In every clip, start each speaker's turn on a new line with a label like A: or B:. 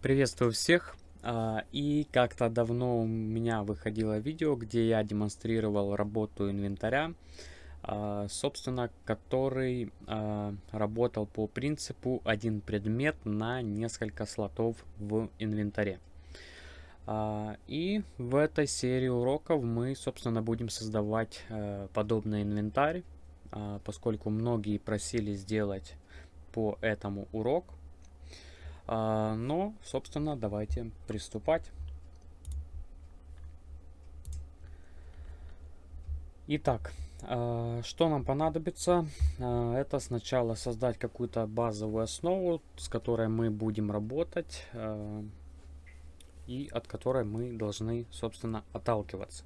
A: Приветствую всех! А, и как-то давно у меня выходило видео, где я демонстрировал работу инвентаря, а, собственно, который а, работал по принципу один предмет на несколько слотов в инвентаре. И в этой серии уроков мы, собственно, будем создавать подобный инвентарь, поскольку многие просили сделать по этому урок. А, но, собственно, давайте приступать. Итак, а, что нам понадобится? А, это сначала создать какую-то базовую основу, с которой мы будем работать и от которой мы должны, собственно, отталкиваться.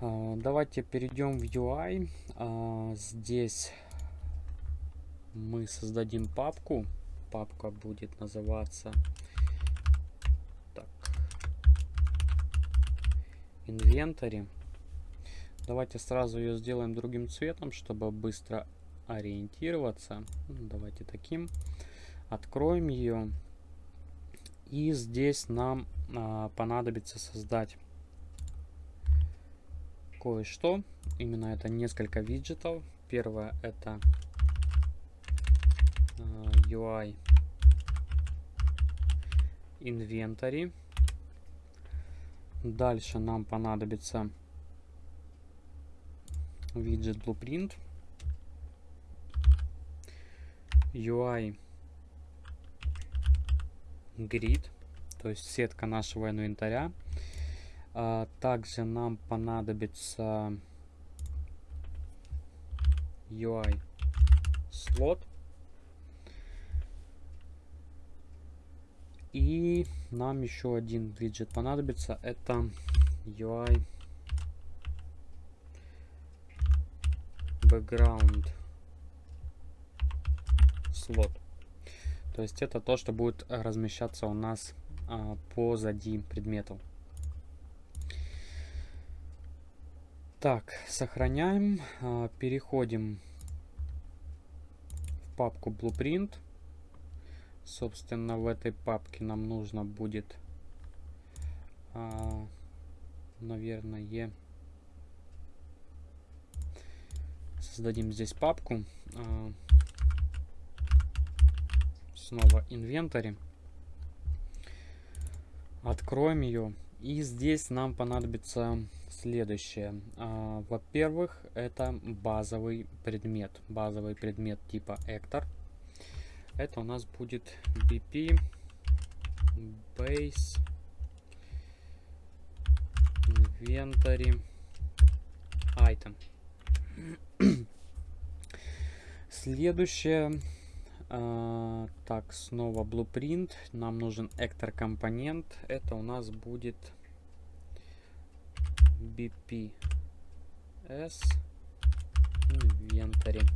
A: Давайте перейдем в UI. Здесь мы создадим папку папка будет называться так, инвентарь. Давайте сразу ее сделаем другим цветом, чтобы быстро ориентироваться. Ну, давайте таким. Откроем ее. И здесь нам а, понадобится создать кое-что. Именно это несколько виджетов. Первое это UI инвентарь. Дальше нам понадобится виджет Blueprint. UI Grid, то есть сетка нашего инвентаря. А также нам понадобится UI слот. И нам еще один виджет понадобится. Это UI background слот. То есть это то, что будет размещаться у нас а, позади предметов. Так, сохраняем, а, переходим в папку Blueprint. Собственно, в этой папке нам нужно будет, а, наверное, создадим здесь папку. А, снова инвентарь. Откроем ее. И здесь нам понадобится следующее. А, Во-первых, это базовый предмет. Базовый предмет типа Эктор. Это у нас будет BP Base Inventory Item. Следующее. А, так, снова Blueprint. Нам нужен Actor компонент. Это у нас будет BP S Inventory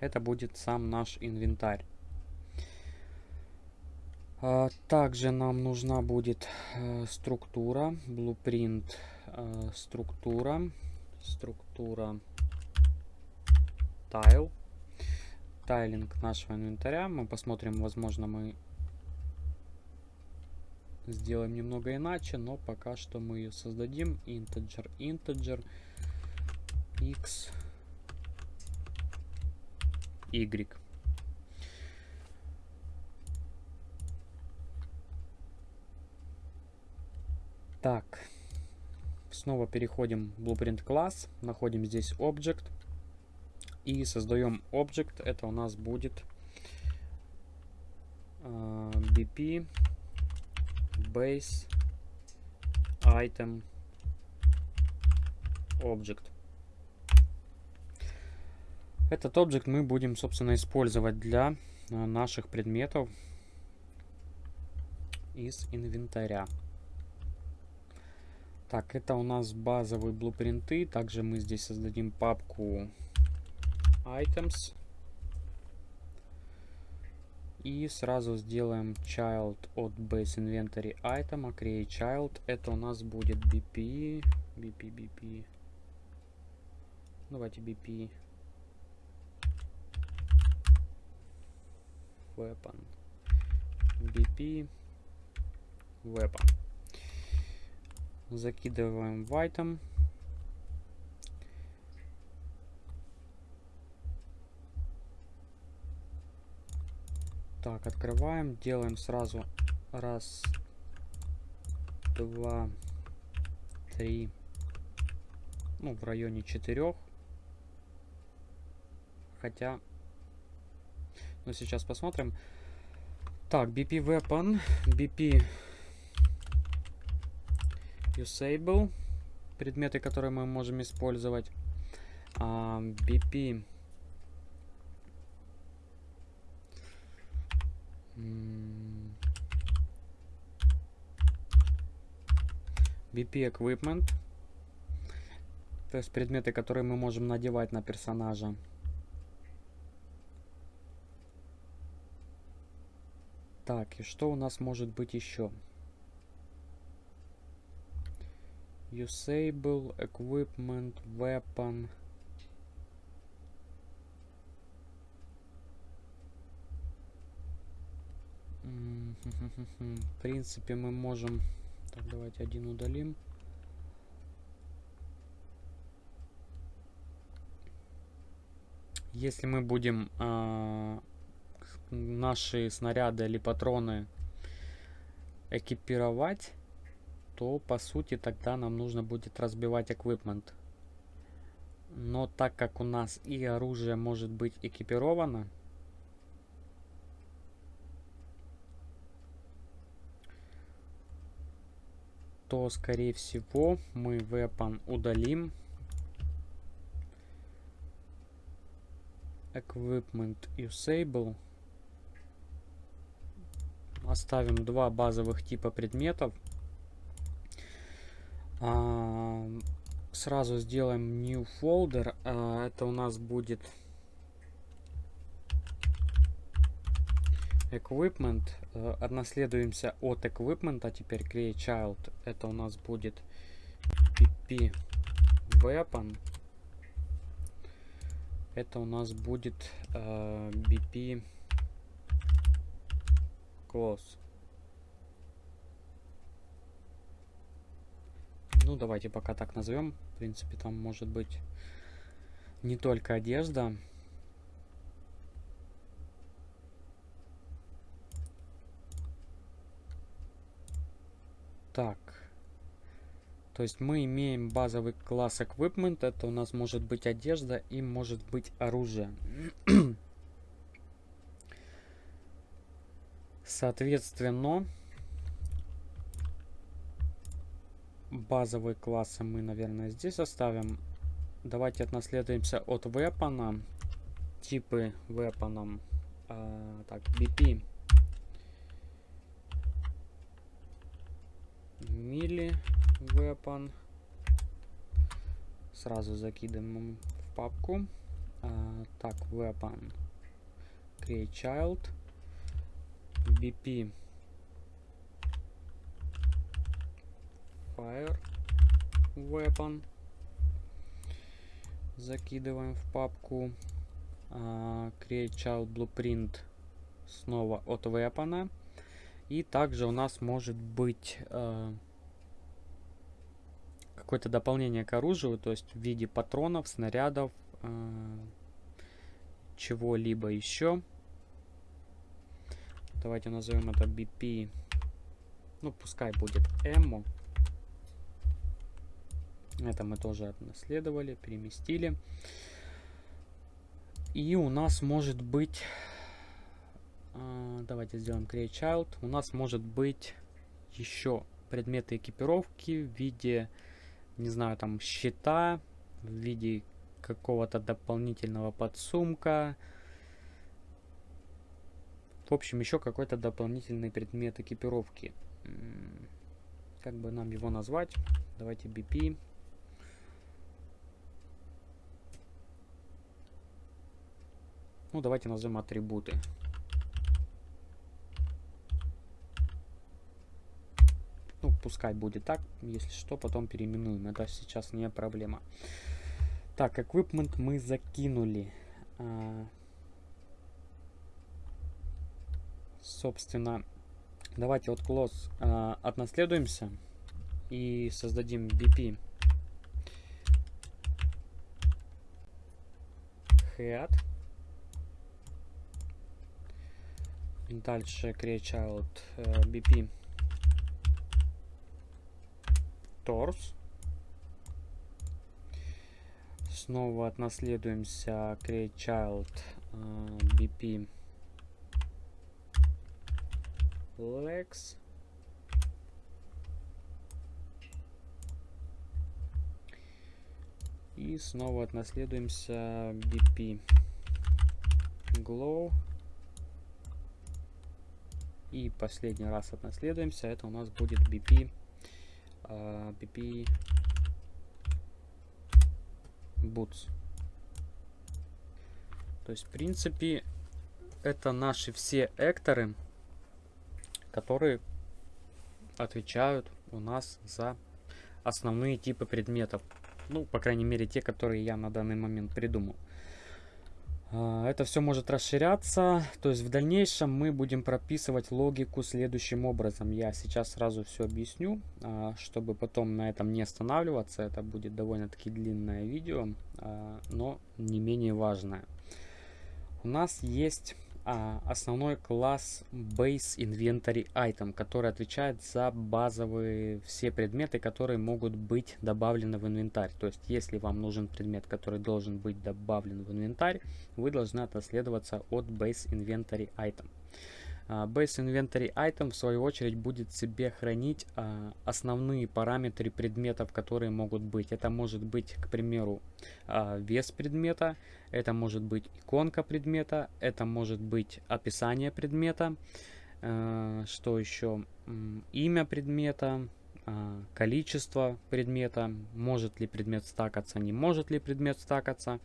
A: это будет сам наш инвентарь. А, также нам нужна будет э, структура, blueprint э, структура, структура tile, тайлинг нашего инвентаря. Мы посмотрим, возможно, мы сделаем немного иначе, но пока что мы ее создадим. Integer, integer, x Y. Так, снова переходим в Blueprint класс, находим здесь Object и создаем Object. Это у нас будет uh, BP Base Item Object. Этот объект мы будем, собственно, использовать для э, наших предметов из инвентаря. Так, это у нас базовые блупринты. Также мы здесь создадим папку items. И сразу сделаем child от base inventory item, а create child. Это у нас будет BP, BP, BP. Давайте BP weapon BP weapon. Закидываем в item. Так, открываем, делаем сразу раз, два, три, ну, в районе четырех. Хотя, ну, сейчас посмотрим. Так, BP Weapon, BP Usable, предметы, которые мы можем использовать. А, BP BP Equipment. То есть предметы, которые мы можем надевать на персонажа. Так, и что у нас может быть еще? Usable, Equipment, Weapon. В принципе, мы можем так, давайте один удалим. Если мы будем э, наши снаряды или патроны экипировать, то по сути тогда нам нужно будет разбивать эквипмент. Но так как у нас и оружие может быть экипировано, то, скорее всего, мы weapon удалим. Equipment usable. Оставим два базовых типа предметов. А, сразу сделаем new folder. А, это у нас будет equipment. Э, отнаследуемся от equipment, а теперь create child. Это у нас будет pp weapon. Это у нас будет э, bp close. Ну, давайте пока так назовем. В принципе, там может быть не только одежда. Так. То есть мы имеем базовый класс equipment. Это у нас может быть одежда и может быть оружие. Соответственно, базовые классы мы, наверное, здесь оставим. Давайте отнаследуемся от weapon. Типы weapon. А, так, BP. мили weapon. Сразу закидываем в папку. А, так, weapon. Create child. BP. Fire weapon. Закидываем в папку. А, create child blueprint снова от weapon. И также у нас может быть э, какое-то дополнение к оружию, то есть в виде патронов, снарядов, э, чего-либо еще. Давайте назовем это BP. Ну, пускай будет Эмо. Это мы тоже наследовали, переместили. И у нас может быть а, давайте сделаем create child. У нас может быть еще предметы экипировки в виде, не знаю, там щита, в виде какого-то дополнительного подсумка. В общем, еще какой-то дополнительный предмет экипировки. Как бы нам его назвать? Давайте BP. Ну, давайте назовем атрибуты. Ну, пускай будет так. Если что, потом переименуем. Это сейчас не проблема. Так, equipment мы закинули. А, собственно, Давайте от close э, отнаследуемся и создадим BP head. Дальше create child э, BP torso. Снова отнаследуемся create child э, BP legs. И снова отнаследуемся BP glow. И последний раз отнаследуемся. Это у нас будет BP, uh, а, BP boots. То есть, в принципе, это наши все экторы, которые отвечают у нас за основные типы предметов. Ну, по крайней мере, те, которые я на данный момент придумал. А, это все может расширяться, то есть в дальнейшем мы будем прописывать логику следующим образом. Я сейчас сразу все объясню, а, чтобы потом на этом не останавливаться. Это будет довольно-таки длинное видео, а, но не менее важное. У нас есть а, основной класс Base Inventory Item, который отвечает за базовые все предметы, которые могут быть добавлены в инвентарь. То есть, если вам нужен предмет, который должен быть добавлен в инвентарь, вы должны отнаследоваться от Base Inventory Item. А, Base Inventory Item в свою очередь будет себе хранить а, основные параметры предметов, которые могут быть. Это может быть, к примеру, а, вес предмета, это может быть иконка предмета, это может быть описание предмета, что еще, имя предмета, количество предмета, может ли предмет стакаться, не может ли предмет стакаться,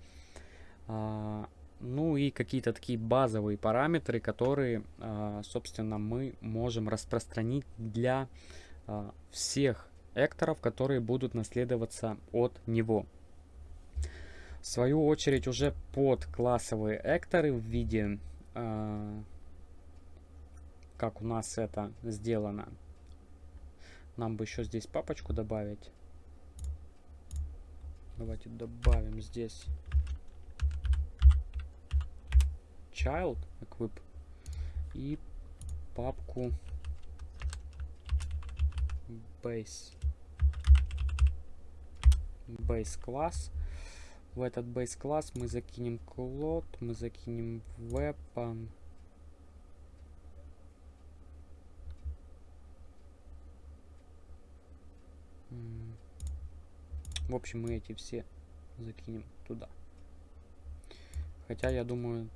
A: ну и какие-то такие базовые параметры, которые, а, собственно, мы можем распространить для а, всех экторов, которые будут наследоваться от него. В свою очередь уже под классовые экторы в виде, а, как у нас это сделано, нам бы еще здесь папочку добавить. Давайте добавим здесь child equip и папку base. Base класс. В этот base класс мы закинем cloud мы закинем weapon. В общем мы эти все закинем туда. Хотя я думаю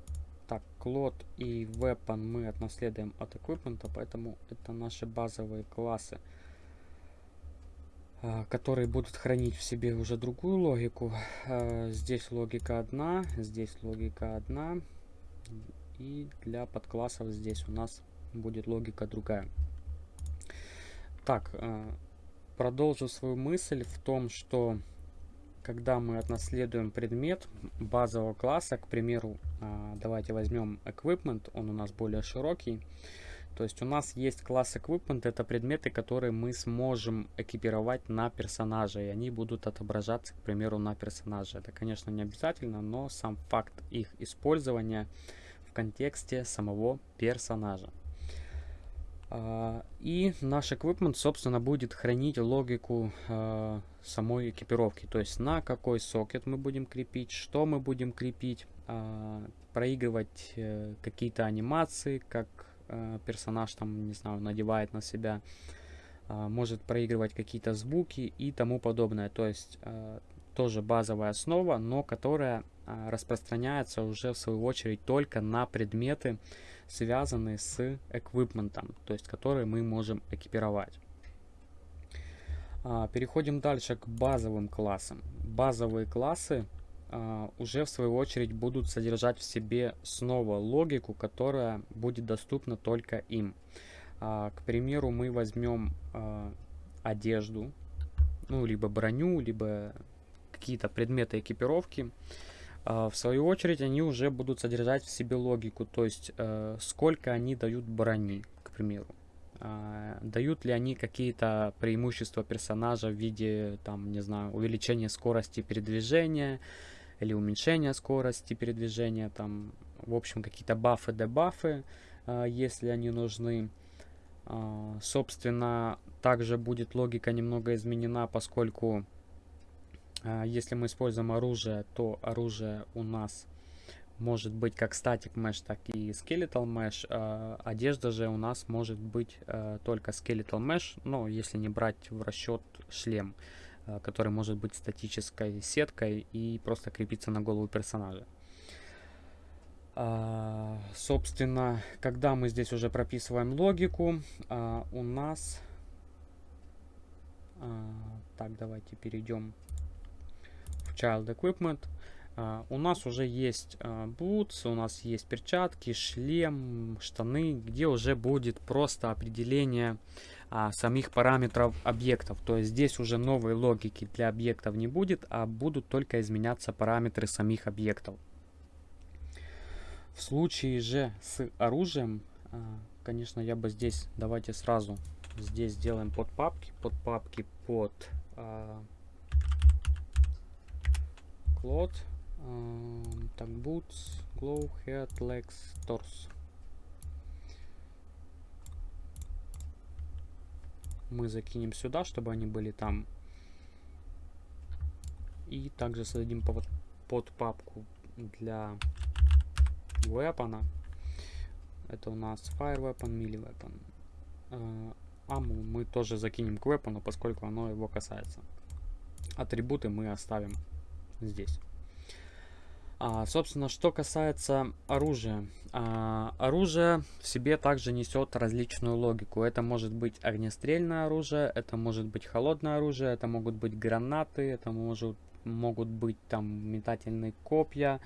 A: так, Cloud и Weapon мы отнаследуем от Equipment, поэтому это наши базовые классы, а, которые будут хранить в себе уже другую логику. А, здесь логика одна, здесь логика одна. И для подклассов здесь у нас будет логика другая. Так, а, продолжу свою мысль в том, что когда мы отнаследуем предмет базового класса, к примеру, а, давайте возьмем equipment, он у нас более широкий. То есть у нас есть класс equipment, это предметы, которые мы сможем экипировать на персонажа, и они будут отображаться, к примеру, на персонаже. Это, конечно, не обязательно, но сам факт их использования в контексте самого персонажа. А, и наш equipment, собственно, будет хранить логику а, самой экипировки. То есть на какой сокет мы будем крепить, что мы будем крепить, а, проигрывать э, какие-то анимации, как э, персонаж там, не знаю, надевает на себя, может проигрывать какие-то звуки и тому подобное. То есть тоже базовая основа, но которая распространяется уже в свою очередь только на предметы, связанные с эквипментом, то есть которые мы можем экипировать. А, переходим дальше к базовым классам. Базовые классы а, уже в свою очередь будут содержать в себе снова логику, которая будет доступна только им. А, к примеру, мы возьмем одежду, ну, либо броню, либо какие-то предметы экипировки. В свою очередь, они уже будут содержать в себе логику, то есть сколько они дают брони, к примеру. а, дают ли они какие-то преимущества персонажа в виде, там, не знаю, увеличения скорости передвижения или уменьшения скорости передвижения, там, в общем, какие-то бафы, дебафы, а, если они нужны. А, собственно, также будет логика немного изменена, поскольку если мы используем оружие, то оружие у нас может быть как статик mesh, так и skeletal mesh. Э, одежда же у нас может быть э, только skeletal mesh, но если не брать в расчет шлем, который может быть статической сеткой и просто крепиться на голову персонажа. Собственно, когда мы здесь уже прописываем логику, у нас... Так, давайте перейдем Child Equipment. Uh, у нас уже есть uh, boots, у нас есть перчатки, шлем, штаны, где уже будет просто определение uh, самих параметров объектов. То есть здесь уже новой логики для объектов не будет, а будут только изменяться параметры самих объектов. В случае же с оружием, конечно, я бы здесь, давайте сразу здесь сделаем под папки, под папки под cloth так, boots, glow, head, legs, torso. Мы закинем сюда, чтобы они были там. И также создадим под, под папку для weapon. Это у нас fire weapon, melee weapon. Uh, аму мы тоже закинем к weapon, поскольку оно его касается. Атрибуты мы оставим здесь. А, собственно, что касается оружия. А, оружие в себе также несет различную логику. Это может быть огнестрельное оружие, это может быть холодное оружие, это могут быть гранаты, это может, могут быть там метательные копья.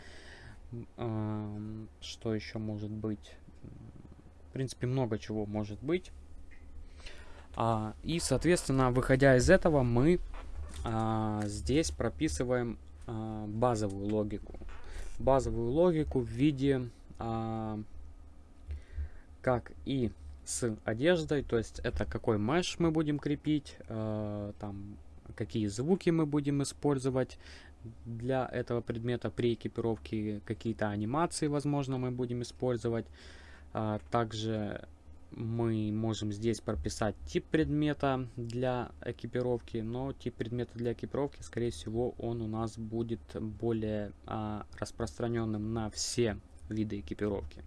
A: А, что еще может быть? В принципе, много чего может быть. А, и, соответственно, выходя из этого, мы а, здесь прописываем базовую логику базовую логику в виде а, как и с одеждой, то есть это какой меш мы будем крепить, э, там какие звуки мы будем использовать для этого предмета при экипировке, какие-то анимации, возможно, мы будем использовать. А, также мы можем здесь прописать тип предмета для экипировки, но тип предмета для экипировки, скорее всего, он у нас будет более а, распространенным на все виды экипировки.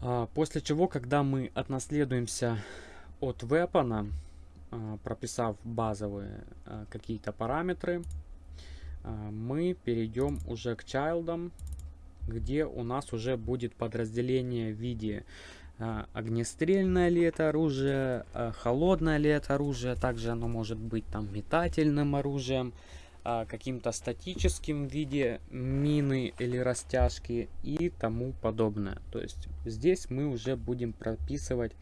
A: А, после чего, когда мы отнаследуемся от weapon, а, прописав базовые а, какие-то параметры, а, мы перейдем уже к чайлдам где у нас уже будет подразделение в виде э, огнестрельное ли это оружие, э, холодное ли это оружие, также оно может быть там метательным оружием, э, каким-то статическим в виде мины или растяжки и тому подобное. То есть здесь мы уже будем прописывать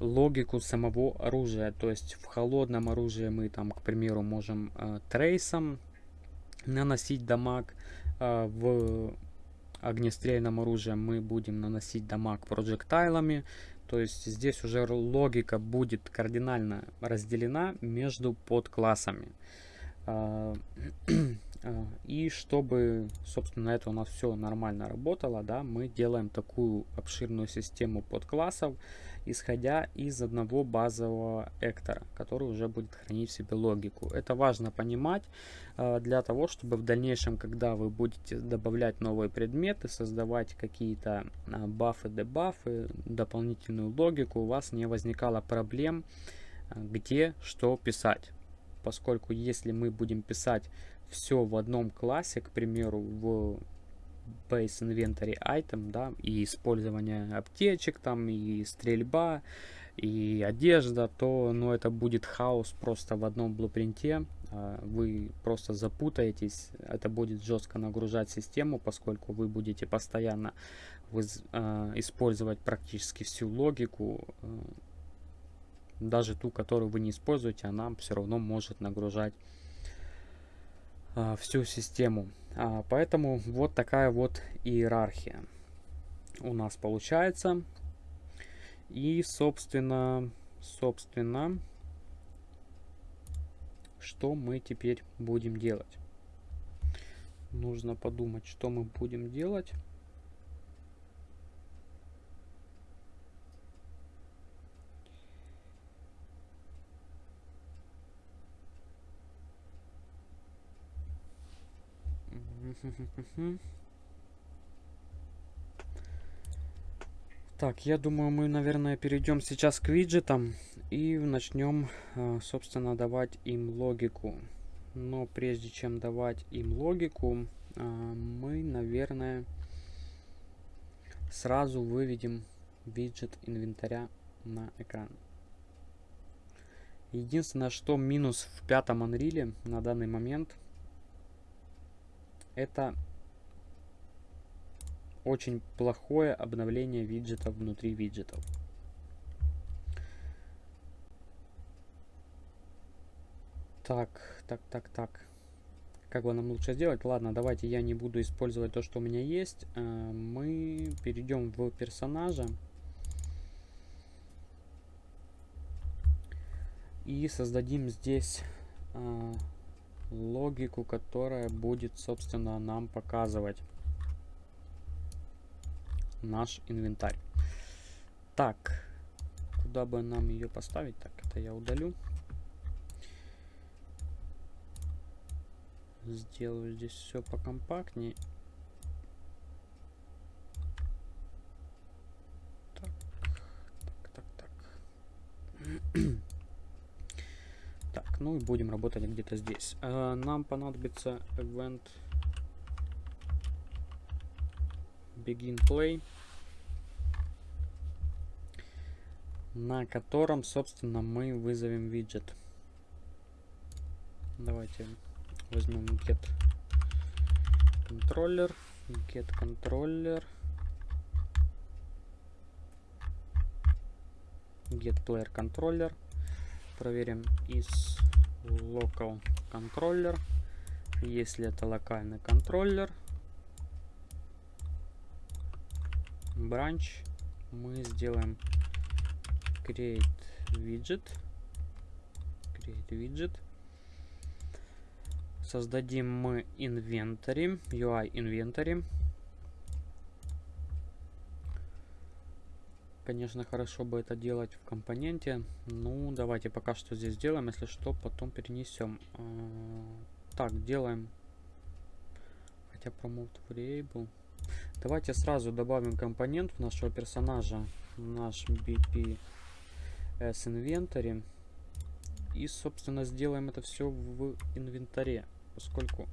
A: логику самого оружия. То есть в холодном оружии мы там, к примеру, можем трейсом наносить дамаг, в огнестрельном оружии мы будем наносить дамаг проджектайлами. То есть здесь уже логика будет кардинально разделена между подклассами. А, а, и чтобы, собственно, это у нас все нормально работало, да, мы делаем такую обширную систему подклассов, исходя из одного базового эктора, который уже будет хранить в себе логику. Это важно понимать э, для того, чтобы в дальнейшем, когда вы будете добавлять новые предметы, создавать какие-то э, бафы, дебафы, дополнительную логику, у вас не возникало проблем, э, где что писать. Поскольку если мы будем писать все в одном классе, к примеру, в base inventory item, да, и использование аптечек там, и стрельба, и одежда, то, ну, это будет хаос просто в одном блупринте. А, вы просто запутаетесь, это будет жестко нагружать систему, поскольку вы будете постоянно э, использовать практически всю логику, э, даже ту, которую вы не используете, она все равно может нагружать всю систему. А, поэтому вот такая вот иерархия. у нас получается. И, собственно, собственно, что мы теперь будем делать? Нужно подумать, что мы будем делать. Так, я думаю, мы, наверное, перейдем сейчас к виджетам и начнем, э, собственно, давать им логику. Но прежде чем давать им логику, э, мы, наверное, сразу выведем виджет инвентаря на экран. Единственное, что минус в пятом Unreal на данный момент, это очень плохое обновление виджетов внутри виджетов. Так, так, так, так. Как бы нам лучше сделать? Ладно, давайте я не буду использовать то, что у меня есть. Э, мы перейдем в персонажа. И создадим здесь э, логику, которая будет, собственно, нам показывать наш инвентарь. Так, куда бы нам ее поставить? Так, это я удалю. Сделаю здесь все покомпактнее. Так, так, так, так. ну и будем работать где-то здесь. А, нам понадобится event begin play. на котором, собственно, мы вызовем виджет. Давайте возьмем get controller, get controller, get player controller. Проверим из local controller. Если это локальный контроллер, branch, мы сделаем create widget create widget создадим мы inventory UI inventory конечно хорошо бы это делать в компоненте. Ну давайте пока что здесь сделаем если что потом перенесем. А, так делаем. Хотя promote variable. Давайте сразу добавим компонент в нашего персонажа наш bp с инвентарем. И, собственно, сделаем это все в инвентаре, поскольку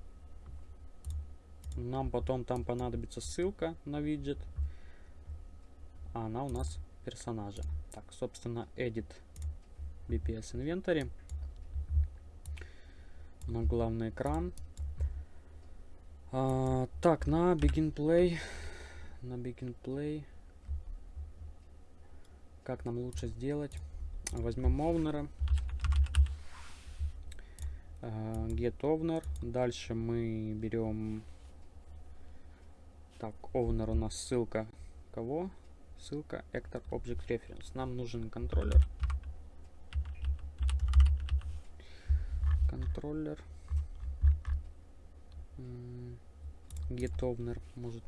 A: нам потом там понадобится ссылка на виджет, а она у нас персонажа. Так, собственно, edit BPS инвентаре на главный экран. А, так, на begin play, на begin play, как нам лучше сделать? Возьмем owner. Uh, get owner. Дальше мы берем... Так, owner у нас ссылка кого? Ссылка actor object reference. Нам нужен контроллер. Контроллер. Get owner может.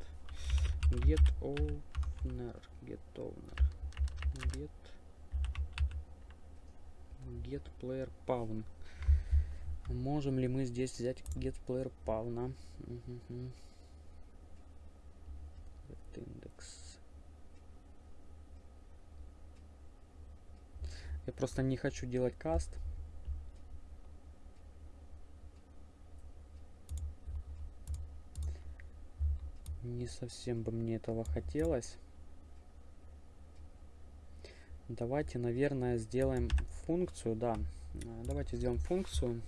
A: Get owner. Get owner. Get get player pawn. Можем ли мы здесь взять get player pawn? Угу. Я просто не хочу делать каст. Не совсем бы мне этого хотелось. Давайте, наверное, сделаем функцию, да. Э, давайте сделаем функцию.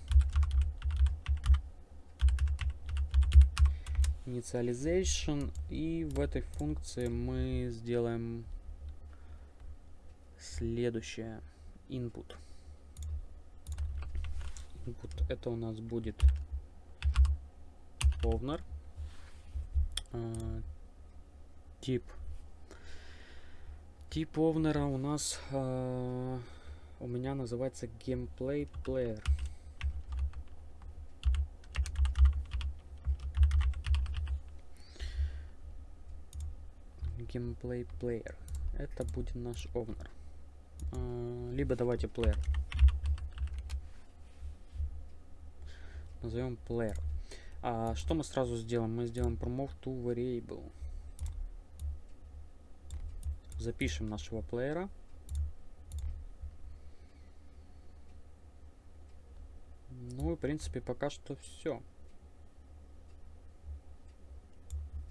A: Initialization. И в этой функции мы сделаем следующее. Input. Input это у нас будет owner. Uh, тип Тип овнера у нас э, у меня называется gameplay player. Gameplay player. Это будет наш овнер. Либо давайте player. Назовем player. А что мы сразу сделаем? Мы сделаем promote to variable. Запишем нашего плеера. Ну и в принципе пока что все.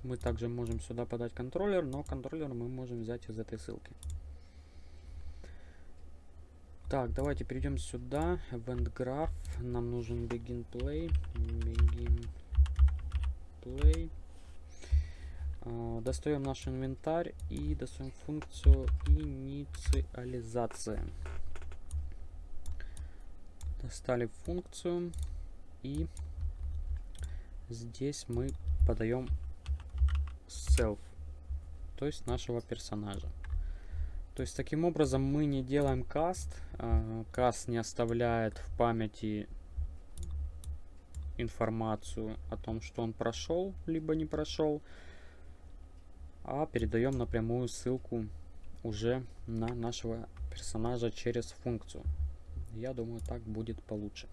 A: Мы также можем сюда подать контроллер, но контроллер мы можем взять из этой ссылки. Так, давайте перейдем сюда. Event Graph. Нам нужен begin play. Begin play. Uh, достаем наш инвентарь и достаем функцию инициализация. Достали функцию и здесь мы подаем self, то есть нашего персонажа. То есть таким образом мы не делаем каст. А, каст не оставляет в памяти информацию о том, что он прошел, либо не прошел. А передаем напрямую ссылку уже на нашего персонажа через функцию. Я думаю, так будет получше.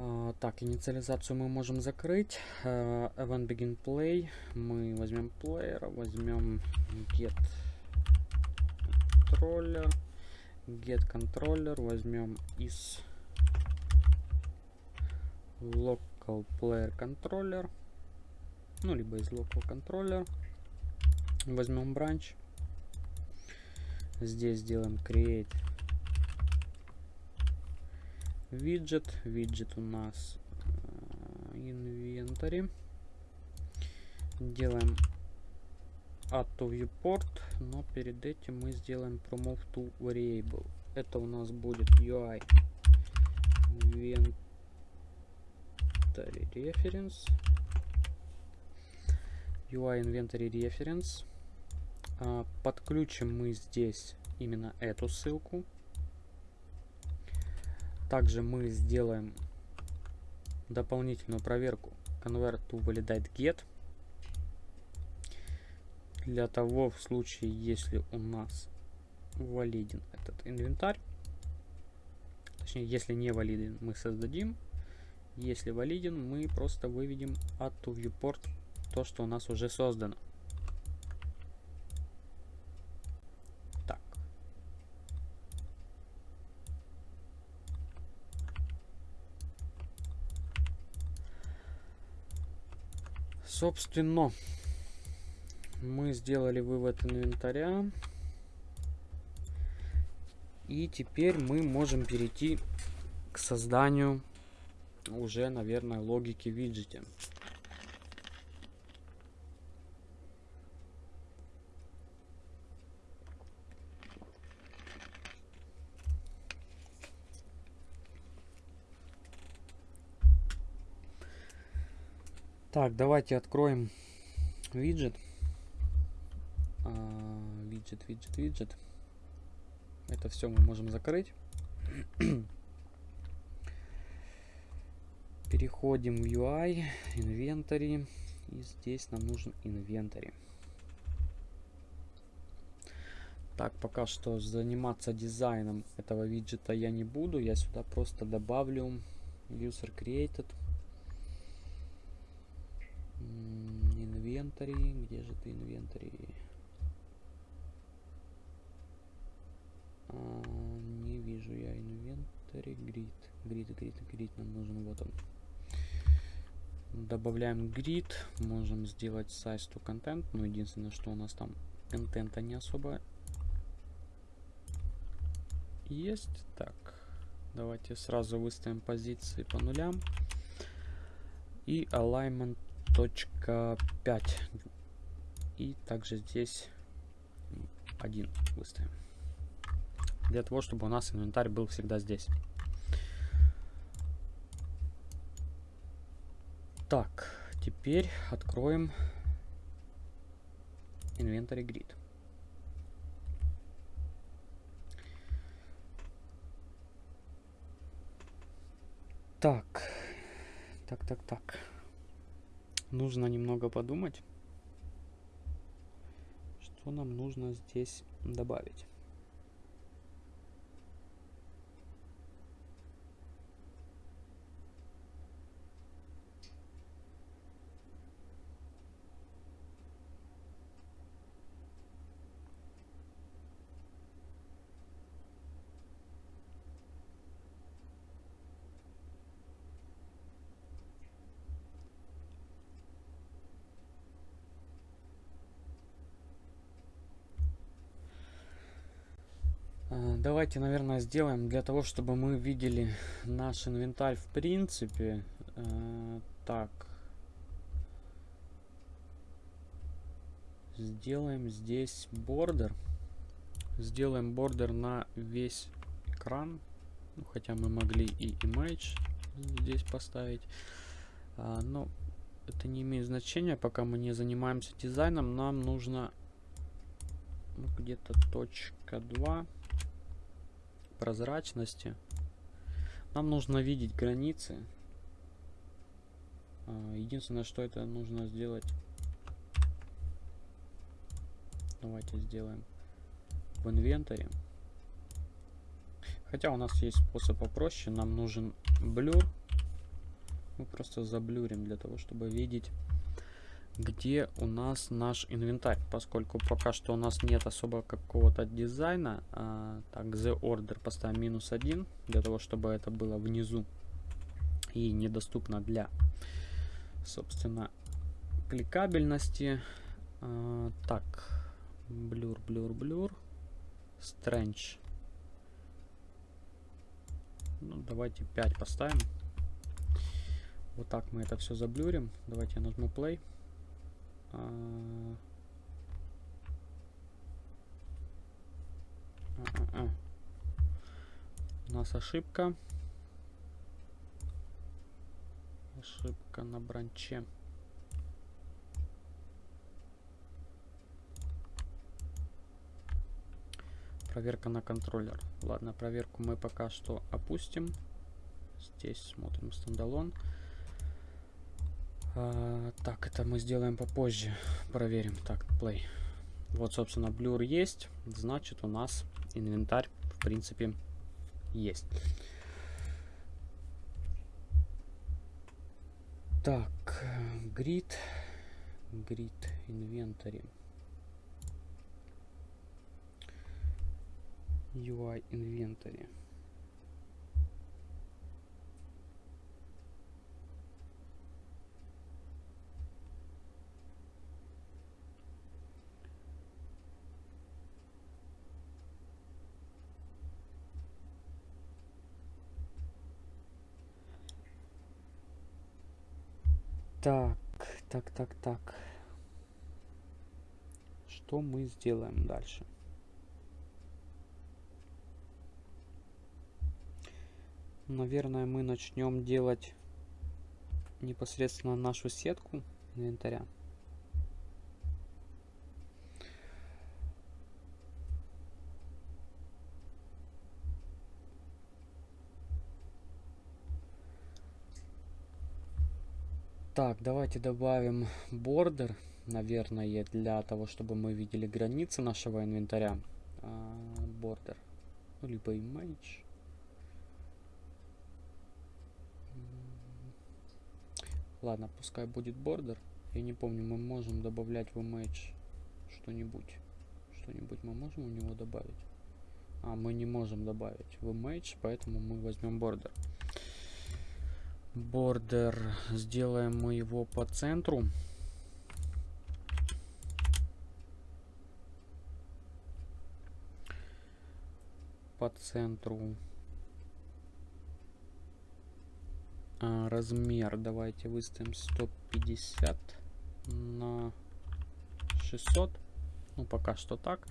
A: Uh, так, инициализацию мы можем закрыть. Uh, event begin play. Мы возьмем плеера, возьмем get controller get controller возьмем из local player controller ну либо из local controller возьмем branch здесь сделаем create виджет виджет у нас inventory делаем add to viewport, но перед этим мы сделаем promote to variable. Это у нас будет UI inventory reference. UI inventory reference. А, подключим мы здесь именно эту ссылку. Также мы сделаем дополнительную проверку convert to validate get для того в случае, если у нас валиден этот инвентарь. Точнее, если не валиден, мы создадим. Если валиден, мы просто выведем add to viewport то, что у нас уже создано. Так. Собственно, мы сделали вывод инвентаря. И теперь мы можем перейти к созданию уже, наверное, логики виджете. Так, давайте откроем виджет виджет, виджет, виджет. Это все мы можем закрыть. Переходим в UI, инвентарь. И здесь нам нужен инвентарь. Так, пока что заниматься дизайном этого виджета я не буду. Я сюда просто добавлю user created. Инвентарь. Где же ты инвентарь? Не вижу я инвентарь. Грид. Грид, грид, грид нам нужен. Вот он. Добавляем грид. Можем сделать size to content. Но единственное, что у нас там контента не особо есть. Так. Давайте сразу выставим позиции по нулям. И alignment точка 5. И также здесь один выставим для того, чтобы у нас инвентарь был всегда здесь. Так, теперь откроем инвентарь грид. Так, так, так, так. Нужно немного подумать, что нам нужно здесь добавить. Давайте, наверное, сделаем для того, чтобы мы видели наш инвентарь в принципе. Э, так. Сделаем здесь бордер. Сделаем бордер на весь экран. Ну, хотя мы могли и image здесь поставить. А, но это не имеет значения, пока мы не занимаемся дизайном. Нам нужно ну, где-то точка 2 прозрачности. Нам нужно видеть границы. А, единственное, что это нужно сделать. Давайте сделаем в инвентаре. Хотя у нас есть способ попроще. Нам нужен блюр. Мы просто заблюрим для того, чтобы видеть где у нас наш инвентарь, поскольку пока что у нас нет особо какого-то дизайна. А, так, the order поставим минус один, для того, чтобы это было внизу и недоступно для, собственно, кликабельности. А, так, blur, blur, blur, strange. Ну, давайте 5 поставим. Вот так мы это все заблюрим. Давайте я нажму play. А, а, а. У нас ошибка. Ошибка на бранче. Проверка на контроллер. Ладно, проверку мы пока что опустим. Здесь смотрим стендалон. А, так, это мы сделаем попозже. Проверим. Так, play. Вот, собственно, blur есть. Значит, у нас инвентарь, в принципе, есть. Так, grid. Grid inventory. UI inventory. Так, так, так, так. Что мы сделаем дальше? Наверное, мы начнем делать непосредственно нашу сетку инвентаря. Так, давайте добавим бордер, наверное, для того, чтобы мы видели границы нашего инвентаря. Бордер. А, ну, либо image. Ладно, пускай будет бордер. Я не помню, мы можем добавлять в image что-нибудь. Что-нибудь мы можем у него добавить? А, мы не можем добавить в image, поэтому мы возьмем бордер. Бордер. Сделаем мы его по центру. По центру. А, размер давайте выставим 150 на 600 ну пока что так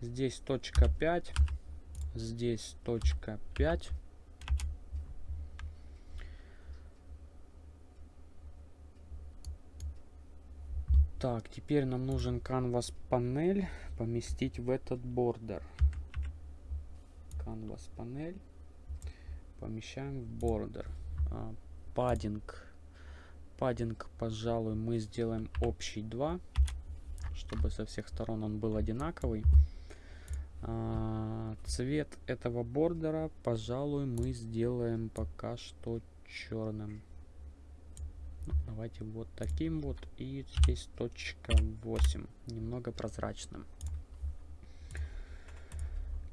A: здесь точка 5 здесь точка 5 Так, теперь нам нужен canvas панель поместить в этот бордер. Canvas панель помещаем в бордер. А, паддинг. Паддинг, пожалуй, мы сделаем общий 2, чтобы со всех сторон он был одинаковый. А, цвет этого бордера, пожалуй, мы сделаем пока что черным. Давайте вот таким вот. И здесь точка 8. Немного прозрачным.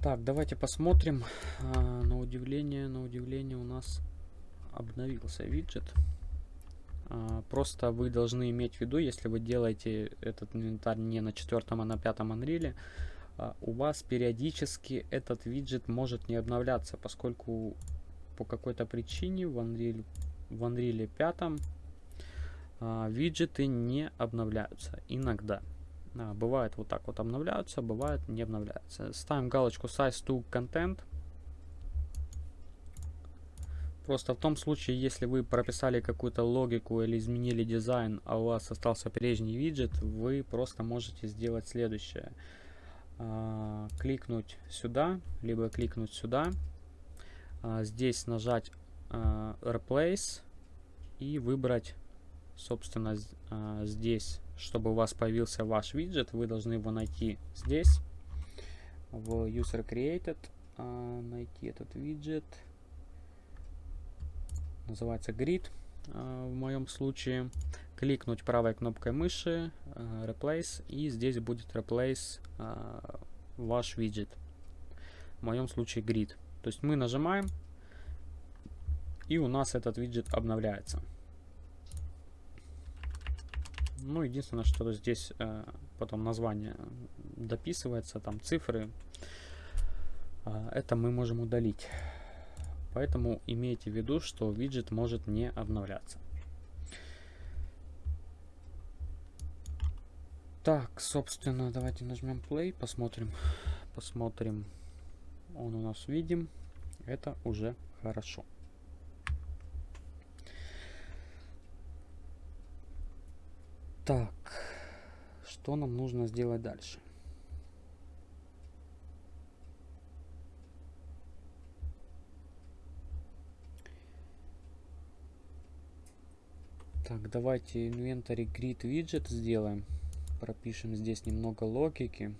A: Так, давайте посмотрим. А, на удивление, на удивление у нас обновился виджет. А, просто вы должны иметь в виду, если вы делаете этот инвентарь не на четвертом, а на пятом Unreal, а, у вас периодически этот виджет может не обновляться, поскольку по какой-то причине в Unreal, в Unreal 5 а, виджеты не обновляются иногда. А, бывает вот так вот обновляются, бывает не обновляются. Ставим галочку Size to Content. Просто в том случае, если вы прописали какую-то логику или изменили дизайн, а у вас остался прежний виджет, вы просто можете сделать следующее. А, кликнуть сюда, либо кликнуть сюда. А, здесь нажать а, Replace и выбрать собственно, а, здесь, чтобы у вас появился ваш виджет, вы должны его найти здесь, в User Created, а, найти этот виджет, называется Grid а, в моем случае, кликнуть правой кнопкой мыши, Replace, и здесь будет Replace ваш виджет, в моем случае Grid. То есть мы нажимаем, и у нас этот виджет обновляется. Ну, единственное, что здесь э, потом название дописывается, там цифры. Э, это мы можем удалить. Поэтому имейте в виду, что виджет может не обновляться. Так, собственно, давайте нажмем play, посмотрим. Посмотрим. Он у нас видим. Это уже хорошо. Так, что нам нужно сделать дальше? Так, давайте инвентарь grid widget сделаем. Пропишем здесь немного логики.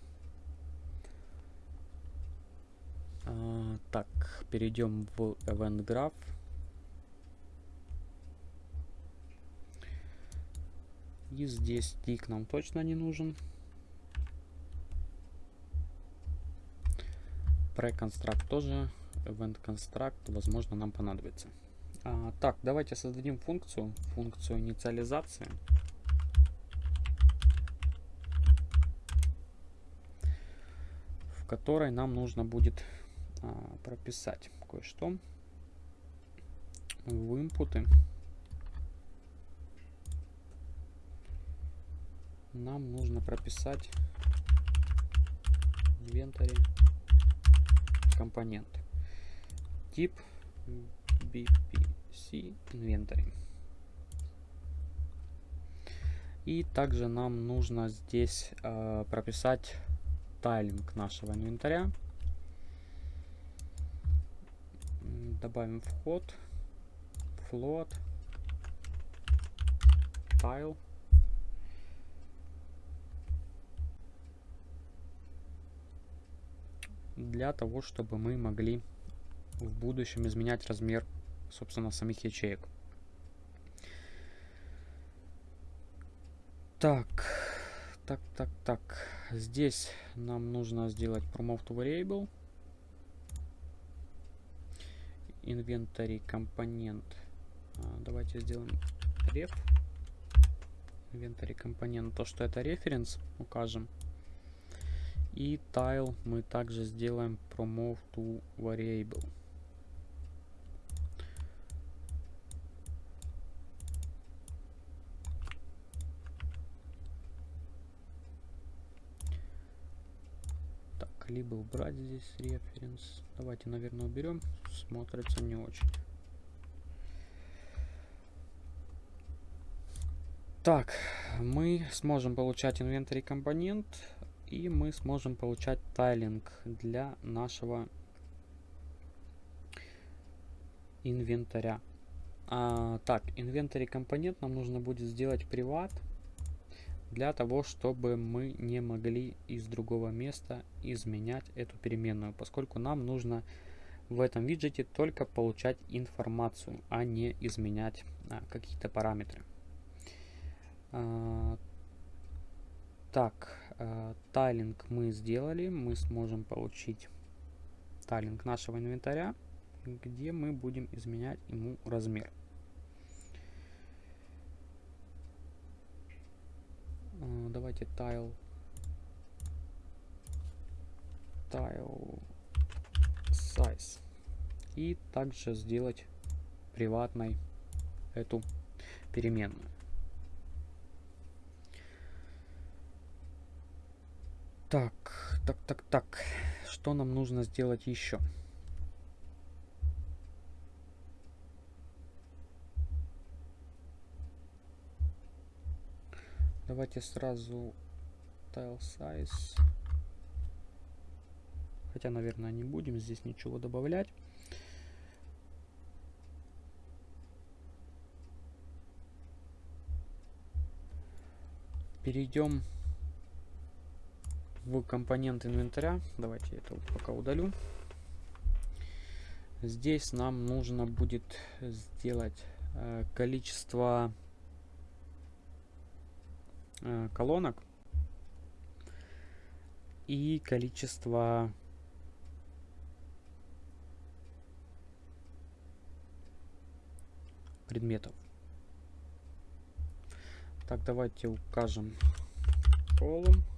A: А, так, перейдем в event graph. И здесь тик нам точно не нужен. Pre-construct тоже. Event construct, возможно, нам понадобится. А, так, давайте создадим функцию. Функцию инициализации. В которой нам нужно будет а, прописать кое-что в инпуты. Нам нужно прописать инвентарь компонент тип bpc инвентарь. И также нам нужно здесь э, прописать тайлинг нашего инвентаря. Добавим вход float tile для того, чтобы мы могли в будущем изменять размер, собственно, самих ячеек. Так, так, так, так. Здесь нам нужно сделать promote variable. Inventory компонент. А, давайте сделаем ref. Inventory компонент. То, что это референс, укажем. И tile мы также сделаем promote to variable. Так, либо убрать здесь референс. Давайте, наверное, уберем. Смотрится не очень. Так, мы сможем получать инвентарь компонент и мы сможем получать тайлинг для нашего инвентаря. А, так, инвентарь компонент нам нужно будет сделать приват для того, чтобы мы не могли из другого места изменять эту переменную, поскольку нам нужно в этом виджете только получать информацию, а не изменять а, какие-то параметры. А, так, тайлинг мы сделали, мы сможем получить тайлинг нашего инвентаря, где мы будем изменять ему размер. А, давайте tile tile size и также сделать приватной эту переменную. Так, так, так, так. Что нам нужно сделать еще? Давайте сразу tile size. Хотя, наверное, не будем здесь ничего добавлять. Перейдем в компонент инвентаря. Давайте это вот пока удалю. Здесь нам нужно будет сделать э, количество э, колонок и количество предметов. Так, давайте укажем column.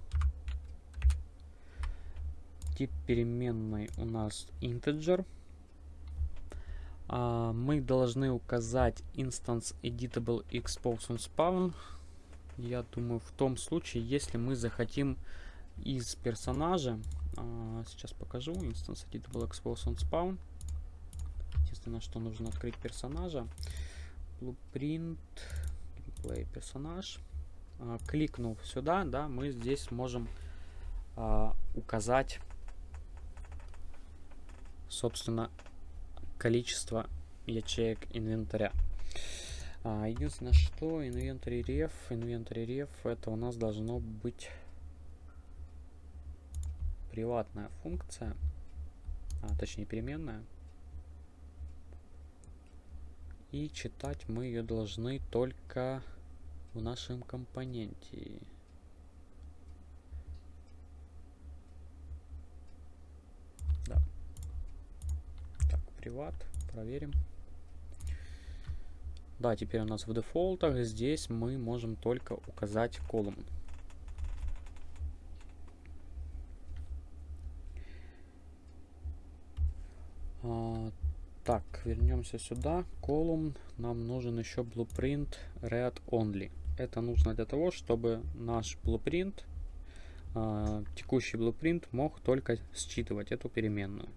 A: Тип переменной у нас integer. А, мы должны указать instance editable expose on spawn. Я думаю, в том случае, если мы захотим из персонажа, а, сейчас покажу, instance editable expose on spawn. Единственное, что нужно открыть персонажа. Blueprint, gameplay персонаж. А, кликнув сюда, да, мы здесь можем указать собственно, количество ячеек инвентаря. А, единственное, что инвентарь ref, инвентарь ref, это у нас должно быть приватная функция, а, точнее переменная. И читать мы ее должны только в нашем компоненте. Приват. Проверим. Да, теперь у нас в дефолтах здесь мы можем только указать колумн. А, так, вернемся сюда. Колумн. Нам нужен еще blueprint read only. Это нужно для того, чтобы наш blueprint, а, текущий blueprint мог только считывать эту переменную.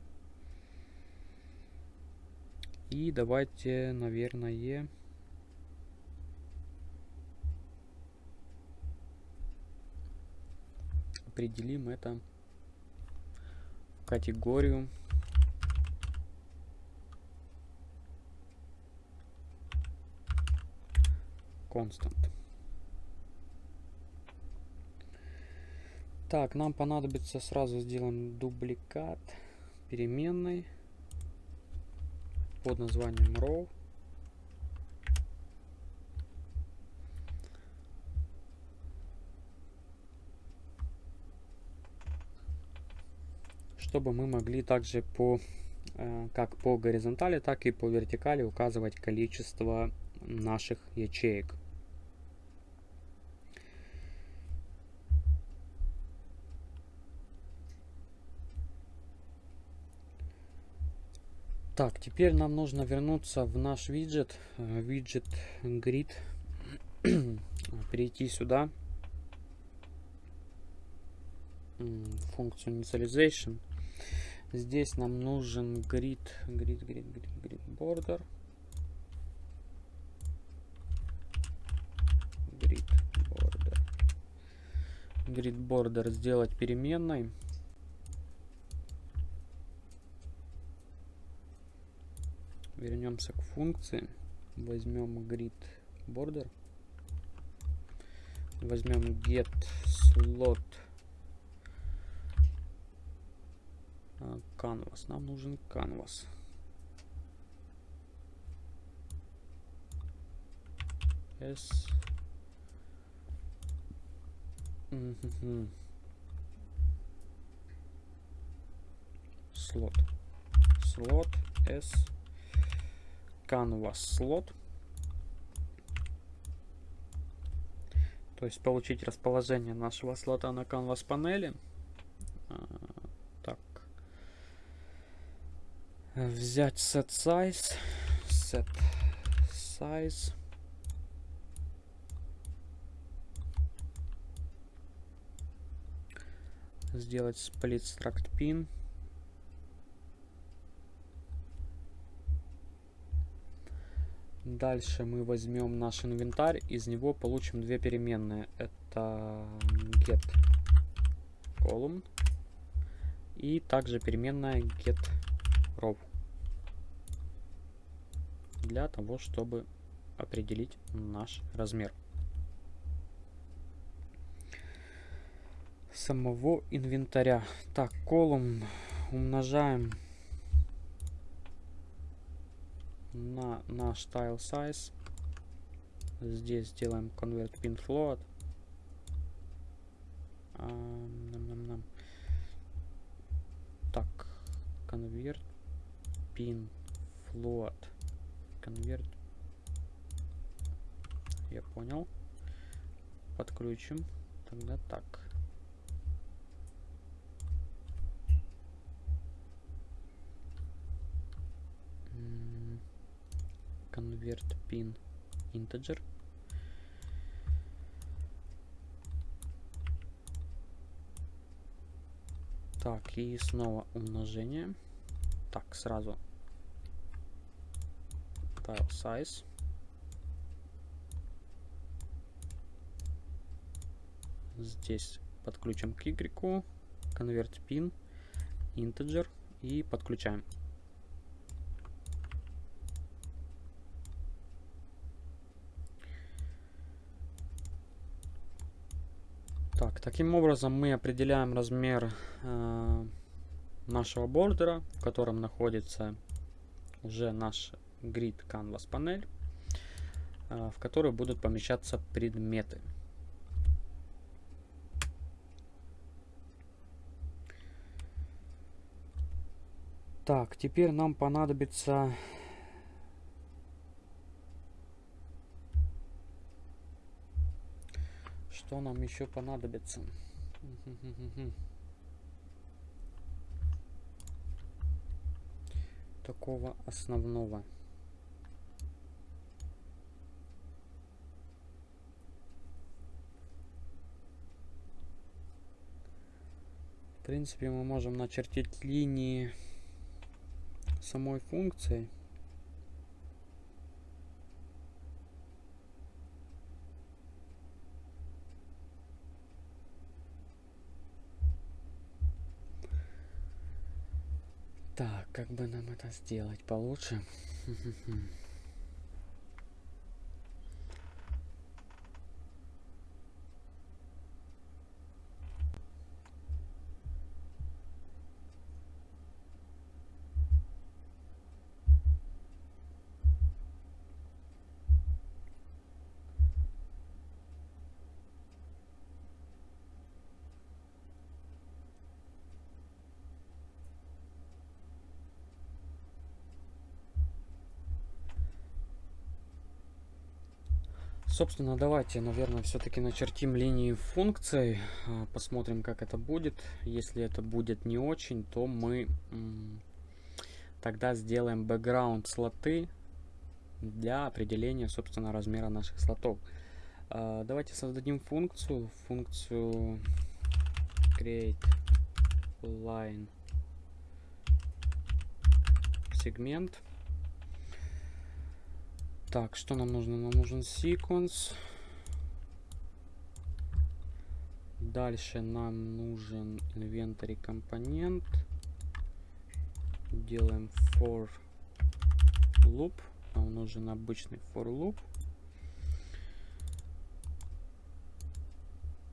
A: И давайте, наверное, определим это в категорию constant. Так, нам понадобится сразу сделаем дубликат переменной под названием row. Чтобы мы могли также по э, как по горизонтали, так и по вертикали указывать количество наших ячеек. Так, теперь нам нужно вернуться в наш виджет, э, виджет grid, перейти сюда, функцию initialization. Здесь нам нужен grid, grid, grid, grid, grid border. Grid border. Grid border сделать переменной. Вернемся к функции. возьмем grid border. Возьмем get slot а, canvas. Нам нужен canvas. S. Слот. Слот s canvas слот. То есть получить расположение нашего слота на canvas панели. А, так. Взять set size. Set size. Сделать split struct pin Дальше мы возьмем наш инвентарь, из него получим две переменные. Это get column и также переменная get row. Для того, чтобы определить наш размер. Самого инвентаря. Так, column умножаем на наш tile size. Здесь сделаем convert pin float. А, нам, нам, нам. Так, convert pin float. Convert. Я понял. Подключим. Тогда так. Convert pin integer так и снова умножение. Так сразу tile size. Здесь подключим к y convert pin integer и подключаем Так, таким образом мы определяем размер э, нашего бордера, в котором находится уже наш grid canvas панель, э, в которой будут помещаться предметы. Так, теперь нам понадобится Что нам еще понадобится? Такого основного. В принципе, мы можем начертить линии самой функции. Так, как бы нам это сделать получше? Собственно, давайте, наверное, все-таки начертим линии функций, а, посмотрим, как это будет. Если это будет не очень, то мы тогда сделаем background слоты для определения, собственно, размера наших слотов. А, давайте создадим функцию, функцию create line сегмент. Так, что нам нужно? Нам нужен sequence. Дальше нам нужен inventory компонент. Делаем for loop. нам нужен обычный for loop.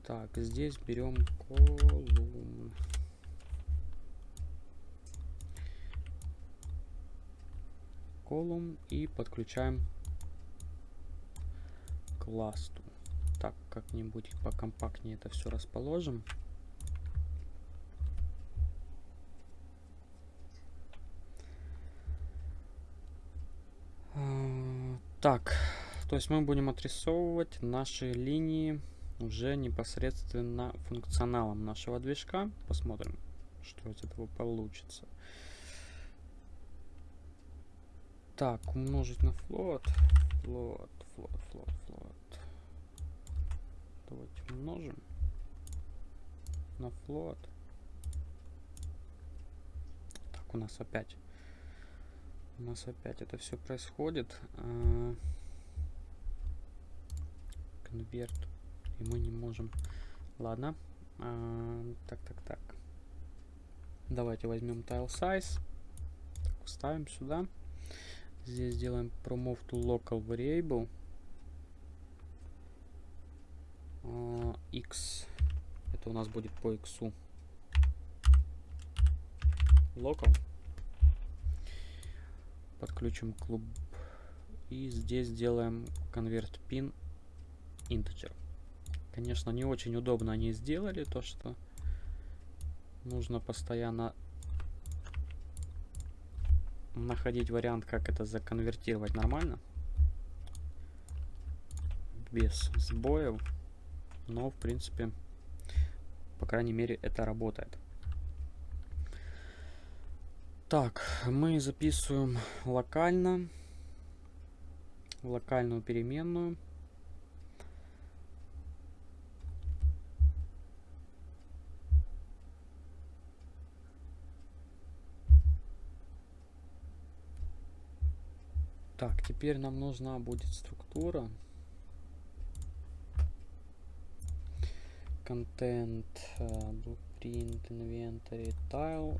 A: Так, здесь берем колумн. Колумн и подключаем ласту. Так, как-нибудь покомпактнее это все расположим. А, так, то есть мы будем отрисовывать наши линии уже непосредственно функционалом нашего движка. Посмотрим, что из этого получится. Так, умножить на float, float, float. Давайте умножим на float. Так, у нас опять у нас опять это все происходит. А, конверт. И мы не можем. Ладно. А, так, так, так. Давайте возьмем tile size. Так, ставим сюда. Здесь сделаем promove to local variable. Uh, x. Это у нас будет по x. Local подключим клуб. И здесь сделаем convert pin integer конечно не очень удобно они сделали то что нужно постоянно находить вариант как это законвертировать нормально. Без сбоев но в принципе по крайней мере это работает так, мы записываем локально, локальную переменную. Так, теперь нам нужна будет структура. Контент, э, print inventory tile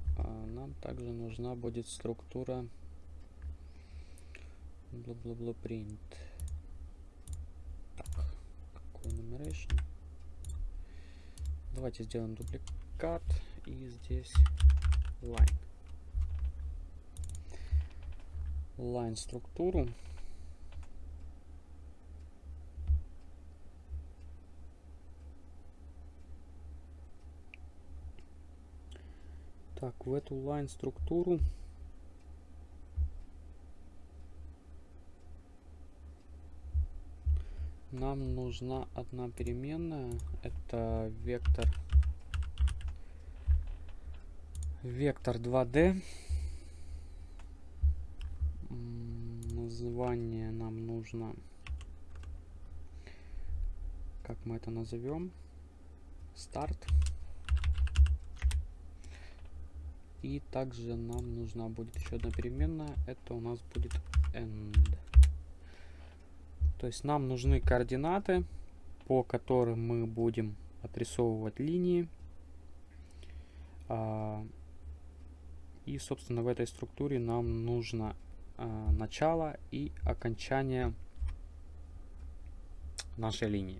A: нам также нужна будет структура бла-бла-бла print так какой numeration? Давайте сделаем дубликат и здесь line. Line структуру Так, в эту line структуру нам нужна одна переменная. Это вектор вектор 2D. Название нам нужно, как мы это назовем, старт. И также нам нужна будет еще одна переменная. Это у нас будет end. То есть нам нужны координаты, по которым мы будем отрисовывать линии. А, и, собственно, в этой структуре нам нужно а, начало и окончание нашей линии.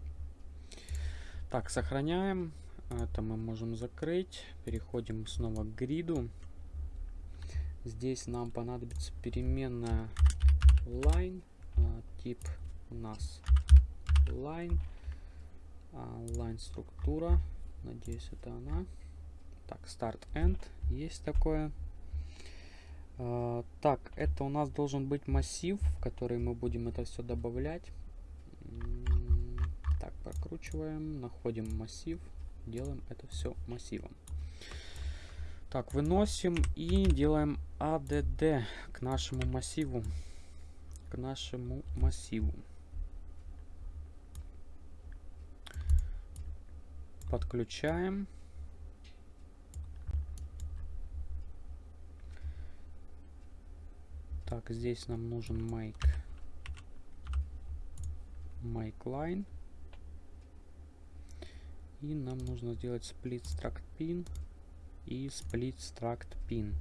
A: Так, сохраняем. Это мы можем закрыть. Переходим снова к гриду. Здесь нам понадобится переменная line. А, тип у нас line. А, line структура. Надеюсь, это она. Так, start end. Есть такое. А, так, это у нас должен быть массив, в который мы будем это все добавлять. Так, прокручиваем, находим массив делаем это все массивом. Так, выносим и делаем ADD к нашему массиву. К нашему массиву. Подключаем. Так, здесь нам нужен make, make line. И нам нужно сделать split struct pin и split struct pin.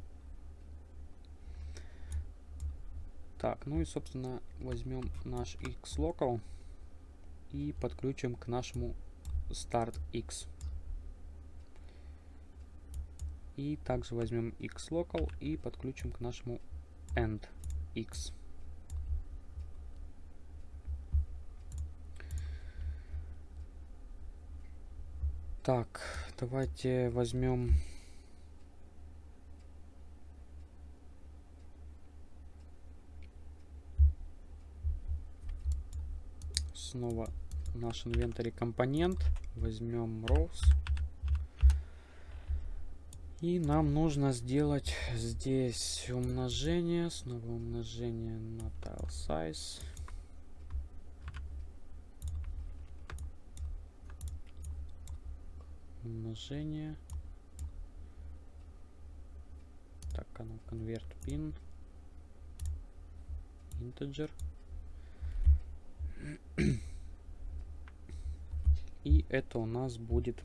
A: Так, ну и, собственно, возьмем наш xlocal и подключим к нашему start x. И также возьмем xlocal и подключим к нашему end x. Так, давайте возьмем снова наш инвентарь компонент. Возьмем rows. И нам нужно сделать здесь умножение, снова умножение на tile size. Умножение. Так, оно convert pin. Integer. И это у нас будет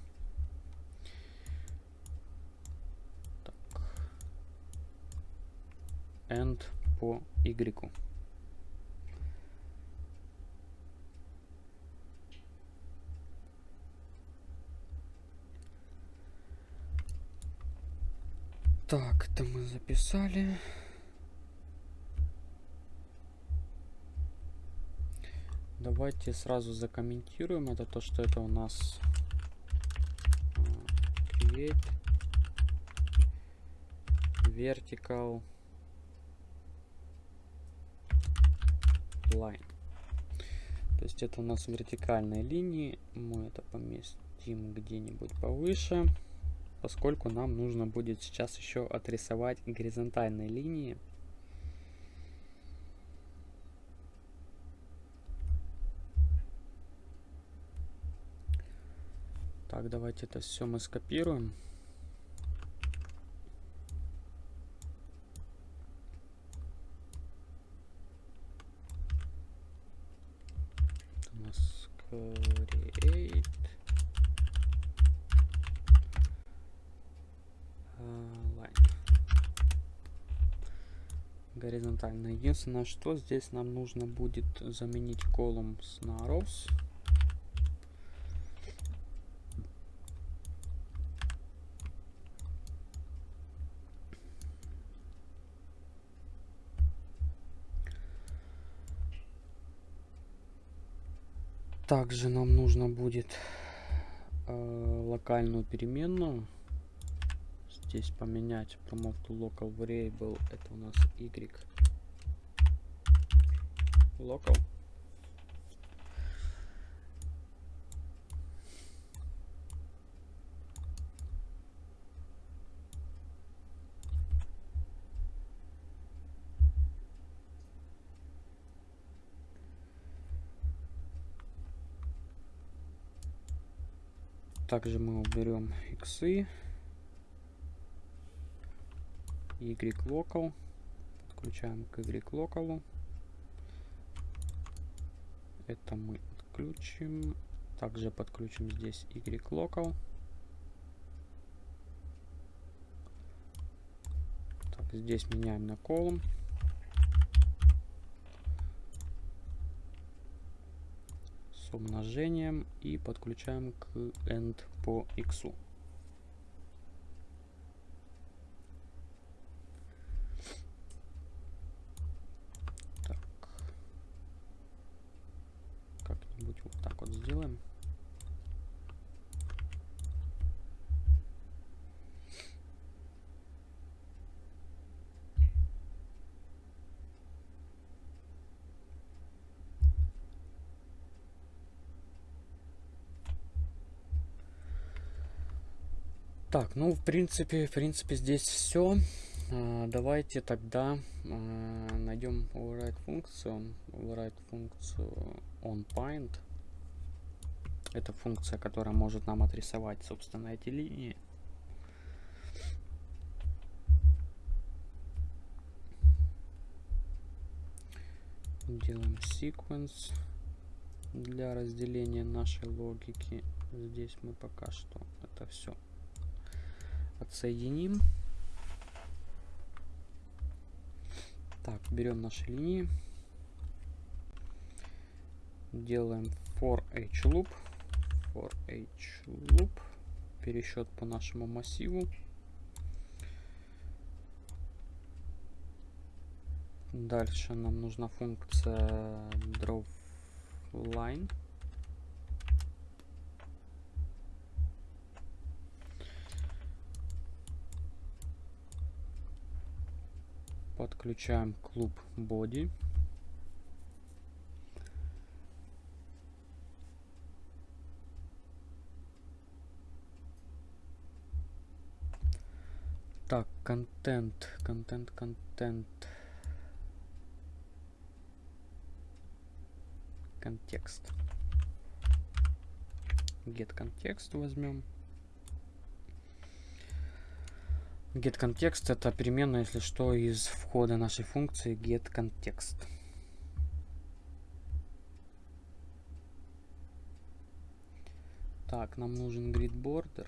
A: так, end по y. Так, это мы записали. Давайте сразу закомментируем. Это то, что это у нас create vertical line. То есть это у нас вертикальные линии. Мы это поместим где-нибудь повыше, поскольку нам нужно будет сейчас еще отрисовать горизонтальные линии. Так, давайте это все мы скопируем. у нас create line. Горизонтально. Единственное, что здесь нам нужно будет заменить колумн с на rows. Также нам нужно будет э, локальную переменную здесь поменять promote to local variable это у нас y local Также мы уберем иксы. Y local. Подключаем к Y local. Это мы отключим. Также подключим здесь Y local. Так, здесь меняем на column. с умножением и подключаем к end по x. Так. Как-нибудь вот так вот сделаем. Так, ну, в принципе, в принципе, здесь все. А, давайте тогда а, найдем override функцию. Override функцию onPoint. Это функция, которая может нам отрисовать, собственно, эти линии. Делаем sequence для разделения нашей логики. Здесь мы пока что это все отсоединим. Так, берем наши линии. Делаем for each loop. For each loop. Пересчет по нашему массиву. Дальше нам нужна функция drawLine. Подключаем клуб body. Так, контент, контент, контент. Контекст. Get контекст возьмем. Get контекст это переменная, если что, из входа нашей функции get контекст. Так, нам нужен grid border.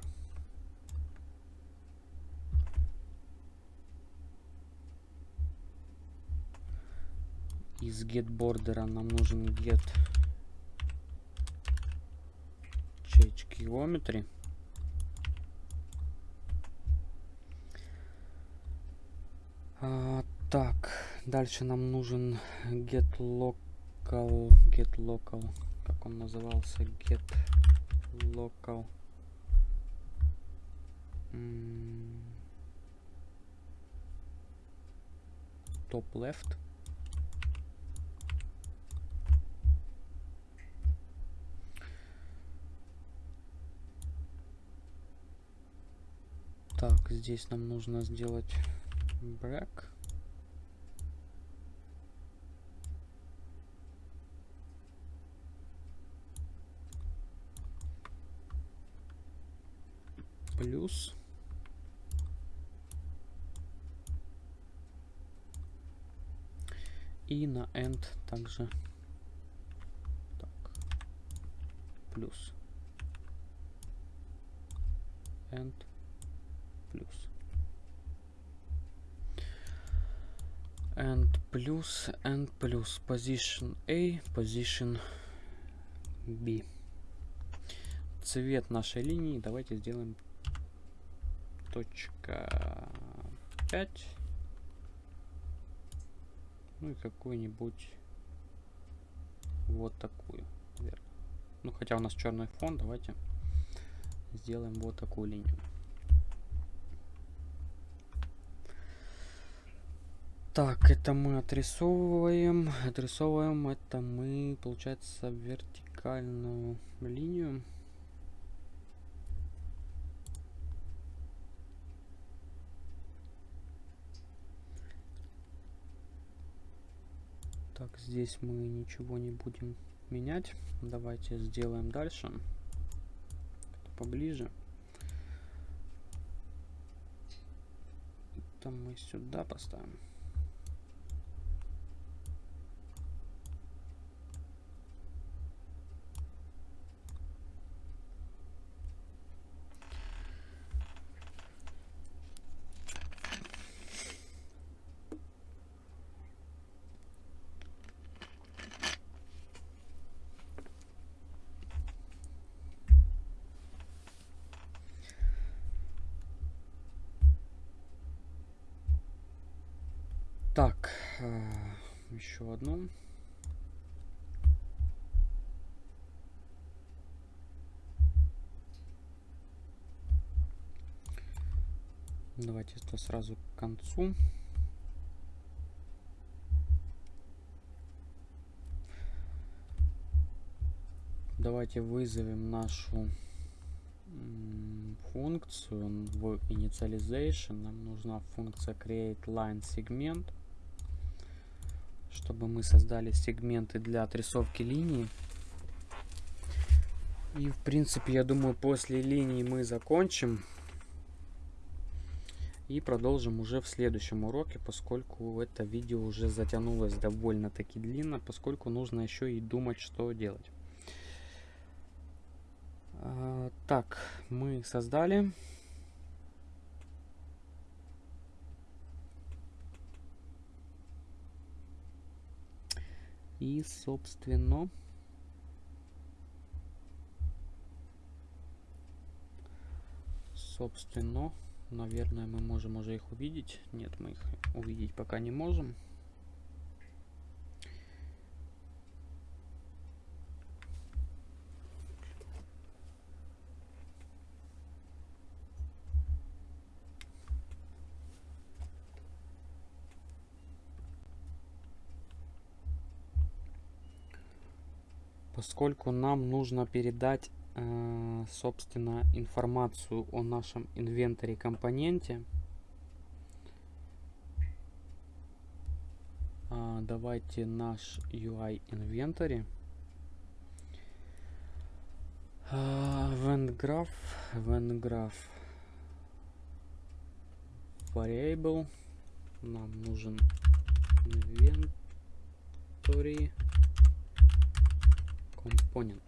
A: Из get border нам нужен get change geometry. А, так, дальше нам нужен get local, get local, как он назывался, get local. Top left. Так, здесь нам нужно сделать брак. Плюс. И на end также. Так, плюс. End плюс. And плюс and плюс. Position A, position B. Цвет нашей линии. Давайте сделаем точка 5. Ну и какую-нибудь вот такую. Наверное. Ну хотя у нас черный фон, давайте сделаем вот такую линию. Так, это мы отрисовываем. Отрисовываем это мы, получается, вертикальную линию. Так, здесь мы ничего не будем менять. Давайте сделаем дальше. Поближе. Это мы сюда поставим. Так, э, еще одну. Давайте это сразу к концу. Давайте вызовем нашу функцию в initialization. Нам нужна функция create line segment чтобы мы создали сегменты для отрисовки линии. И в принципе, я думаю, после линии мы закончим. И продолжим уже в следующем уроке, поскольку это видео уже затянулось довольно-таки длинно, поскольку нужно еще и думать, что делать. А, так, мы создали. И, собственно, собственно, наверное, мы можем уже их увидеть. Нет, мы их увидеть пока не можем. Поскольку нам нужно передать, э, собственно, информацию о нашем инвентаре компоненте, э, давайте наш UI инвентарь. Graph, event graph variable. Нам нужен inventory компонент.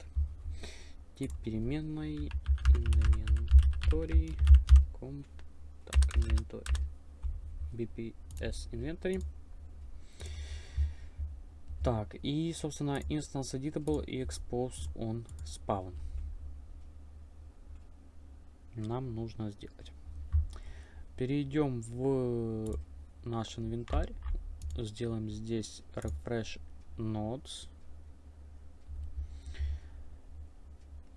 A: Тип переменной inventory комп так, inventory bps inventory. Так, и, собственно, instance editable и expose on spawn. Нам нужно сделать. Перейдем в наш инвентарь. Сделаем здесь refresh nodes.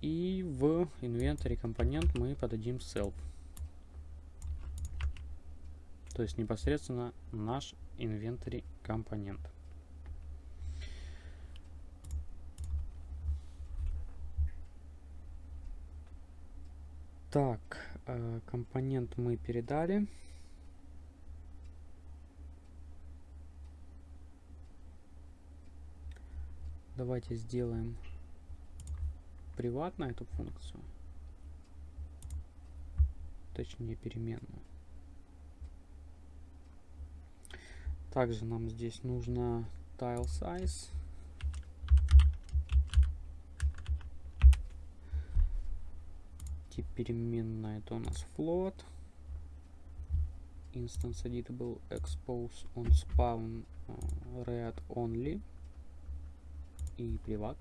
A: И в инвентаре компонент мы подадим self. То есть непосредственно наш инвентарь компонент. Так, э, компонент мы передали. Давайте сделаем приватно эту функцию, точнее переменную. Также нам здесь нужно tile size. Тип переменная это у нас float. Instance editable expose on spawn uh, read only и приват.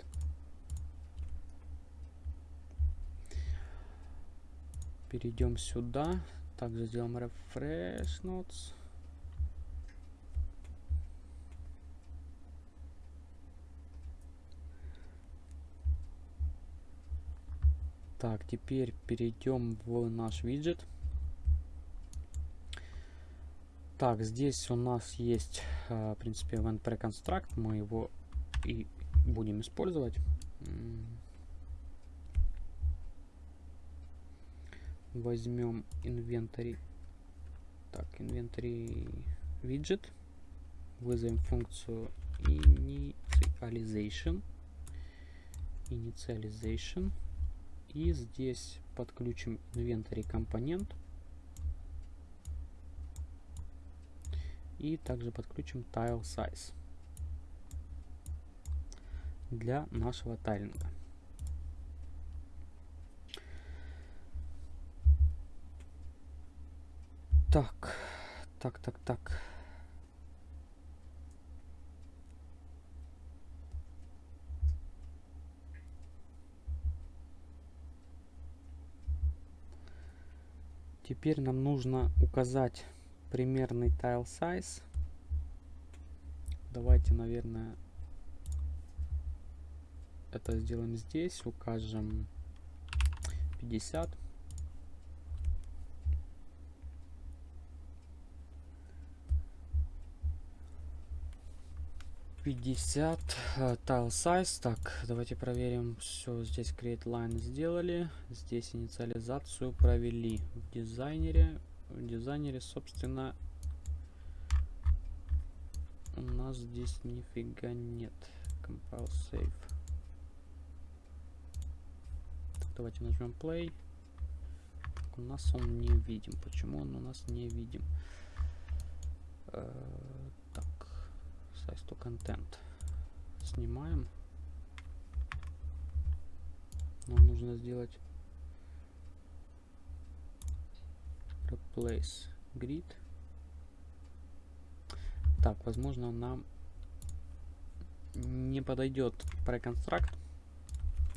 A: Перейдем сюда. Также сделаем refresh notes. Так, теперь перейдем в наш виджет. Так, здесь у нас есть, а, в принципе, event preconstruct. Мы его и будем использовать. Возьмем инвентарь. Так инвентарь виджет. Вызовем функцию initialization initialization и здесь подключим инвентарь компонент. И также подключим tile size для нашего тайлинга Так, так, так, так. Теперь нам нужно указать примерный tile size. Давайте, наверное, это сделаем здесь. Укажем 50. 50 uh, tile size. Так давайте проверим все здесь create line сделали. Здесь инициализацию провели в дизайнере. В дизайнере собственно у нас здесь нифига нет. Compile save. Так, давайте нажмем play. У нас он не видим почему он у нас не видим uh, size to content. Снимаем. Нам нужно сделать replace grid. Так, возможно, нам не подойдет преконстракт.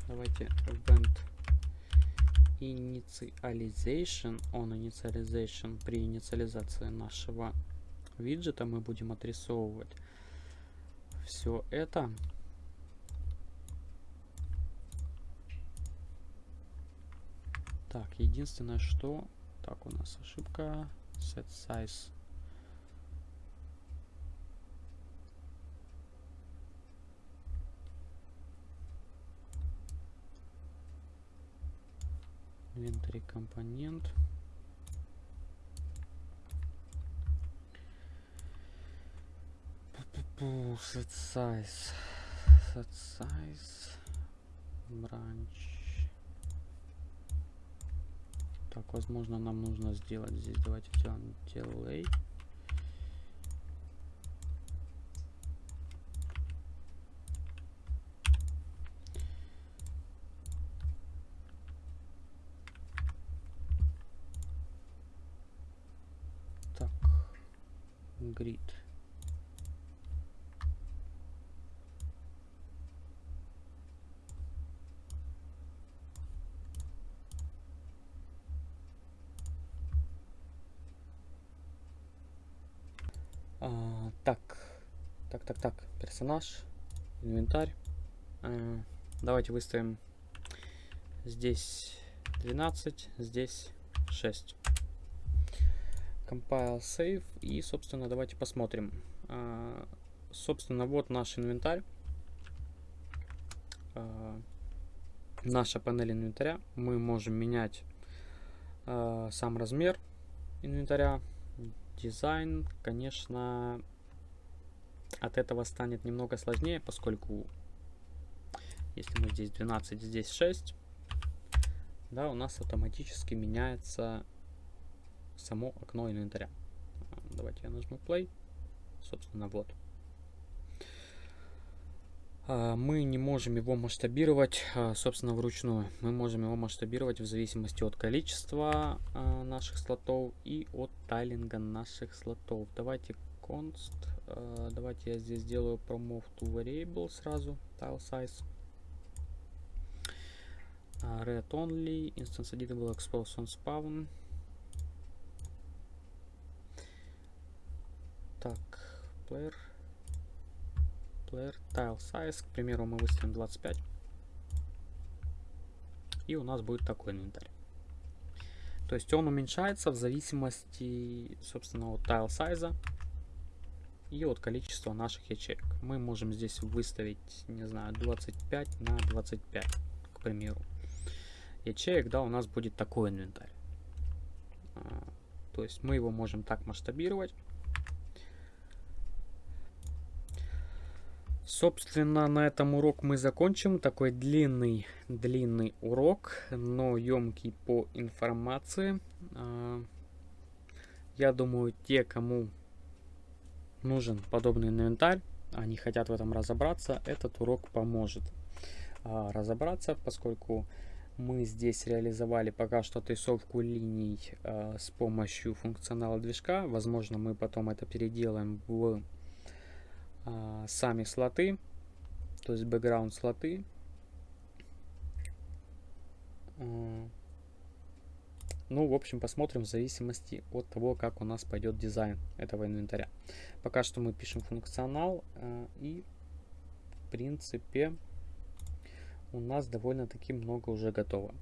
A: Давайте event initialization, on initialization, при инициализации нашего виджета мы будем отрисовывать все это. Так, единственное, что... Так, у нас ошибка. Set size inventory компонент. Set size. Set size. Branch. Так, возможно, нам нужно сделать здесь. Давайте сделаем delay. grid. А, так, так, так, так, персонаж, инвентарь. А, давайте выставим здесь 12, здесь 6 compile save и собственно давайте посмотрим. А, собственно вот наш инвентарь. А, наша панель инвентаря. Мы можем менять сам размер инвентаря. Дизайн конечно от этого станет немного сложнее поскольку если мы здесь 12 здесь 6 да у нас автоматически меняется само окно инвентаря. Давайте я нажму play. Собственно, вот. А, мы не можем его масштабировать, а, собственно, вручную. Мы можем его масштабировать в зависимости от количества наших слотов и от тайлинга наших слотов. Давайте const. Давайте я здесь сделаю promove to variable сразу. Tile size. Red only. Instance editable expose on spawn. Так, player, player tile size, к примеру, мы выставим 25. И у нас будет такой инвентарь. То есть он уменьшается в зависимости, собственно, от tile size и от количества наших ячеек. Мы можем здесь выставить, не знаю, 25 на 25, к примеру. Ячеек, да, у нас будет такой инвентарь. А, то есть мы его можем так масштабировать. Собственно, на этом урок мы закончим. Такой длинный, длинный урок, но емкий по информации. А, я думаю, те, кому нужен подобный инвентарь, они хотят в этом разобраться, этот урок поможет а, разобраться, поскольку мы здесь реализовали пока что отрисовку линий а, с помощью функционала движка. Возможно, мы потом это переделаем в а, сами слоты, то есть background слоты. Ну, в общем, посмотрим в зависимости от того, как у нас пойдет дизайн этого инвентаря. Пока что мы пишем функционал а, и, в принципе, у нас довольно-таки много уже готово.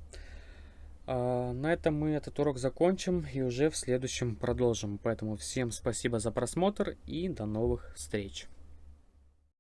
A: А, на этом мы этот урок закончим и уже в следующем продолжим. Поэтому всем спасибо за просмотр и до новых встреч.